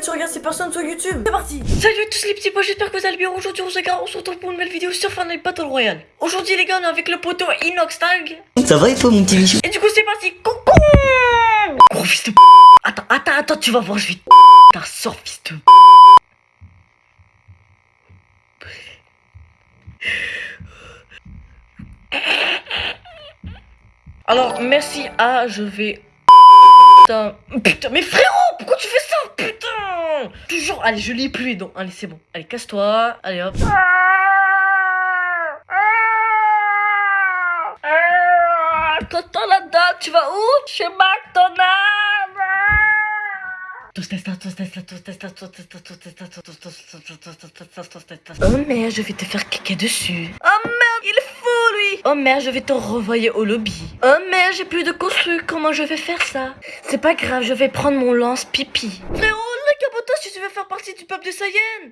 tu regardes ces personnes sur YouTube. C'est parti Salut à tous les petits pois, j'espère que vous allez bien. Aujourd'hui, on se regarde, on se retrouve pour une nouvelle vidéo sur Fortnite Battle Royale. Aujourd'hui, les gars, on est avec le poteau Inox Tag. Ça va et toi mon petit bichou Et du coup, c'est parti. Coucou Gros fils de p. Attends, attends, attends, tu vas voir, je vais te T'as sort, fils de p. Alors, merci à, je vais... Putain, putain, mais frérot, pourquoi tu allez, je lis plus les dents. Allez, c'est bon. Allez, casse-toi. Allez, hop. Tonton là-dedans, tu vas où Chez McDonald's Oh merde, je vais te faire caca dessus. Oh merde, il est fou lui. Oh merde, je vais te renvoyer au lobby. Oh merde, j'ai plus de construit. Comment je vais faire ça C'est pas grave, je vais prendre mon lance pipi. Frérot, partie du peuple de Saiyan.